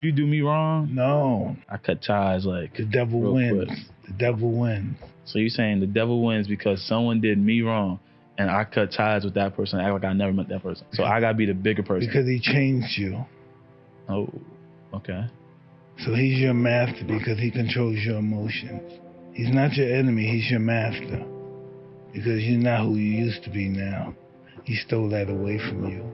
You do me wrong, No, I cut ties like the devil wins. quick. The devil wins. So you're saying the devil wins because someone did me wrong and I cut ties with that person, act like I never met that person. So I gotta be the bigger person. Because he changed you. oh, okay. So he's your master because he controls your emotions. He's not your enemy, he's your master. Because you're not who you used to be now. He stole that away from you.